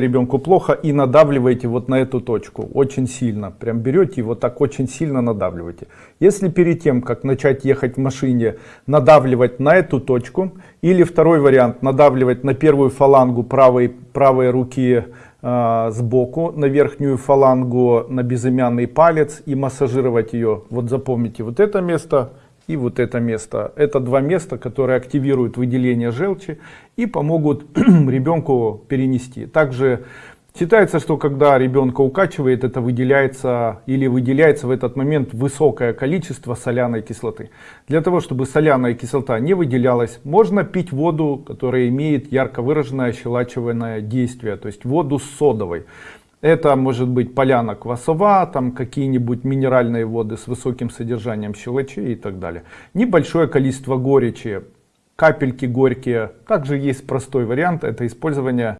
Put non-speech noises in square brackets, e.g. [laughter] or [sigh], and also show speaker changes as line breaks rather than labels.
ребенку плохо и надавливаете вот на эту точку. Очень сильно. Прям берете и вот так очень сильно надавливаете. Если перед тем как начать ехать в машине надавливать на эту точку или второй вариант надавливать на первую фалангу правой правой руки э, сбоку на верхнюю фалангу на безымянный палец и массажировать ее вот запомните вот это место и вот это место. Это два места, которые активируют выделение желчи и помогут [clears throat] ребенку перенести. Также считается, что когда ребенка укачивает, это выделяется или выделяется в этот момент высокое количество соляной кислоты. Для того, чтобы соляная кислота не выделялась, можно пить воду, которая имеет ярко выраженное ощелачиваемое действие, то есть воду с содовой. Это может быть поляна квасова, там какие-нибудь минеральные воды с высоким содержанием щелочей и так далее. Небольшое количество горечи, капельки горькие. Также есть простой вариант, это использование